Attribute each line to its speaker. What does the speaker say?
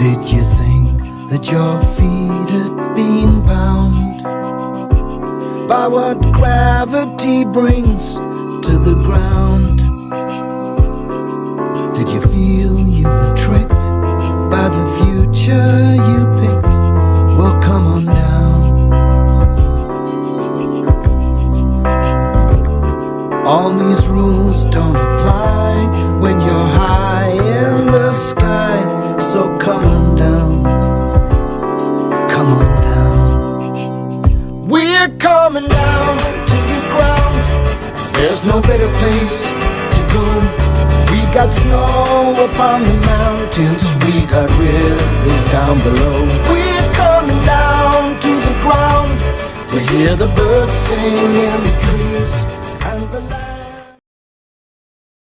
Speaker 1: Did you think that your feet had been bound by what gravity brings to the ground? Did you feel you were tricked by the future you picked? Well, come on down. All these rules don't apply when you're high come on down. Come on down. We're coming down to the ground. There's no better place to go. We got snow upon the mountains. We got rivers down below. We're coming down to the ground. We hear the birds sing in the trees.